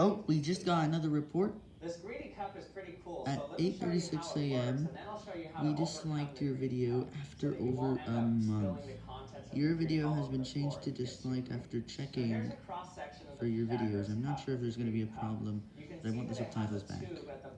Oh, we just got another report. This greedy cup is pretty cool. At so 8.36 a.m., we disliked your video after so over a month. Your video has been changed to dislike after checking for your videos. I'm not sure if there's going to be a problem, but I want the subtitles back.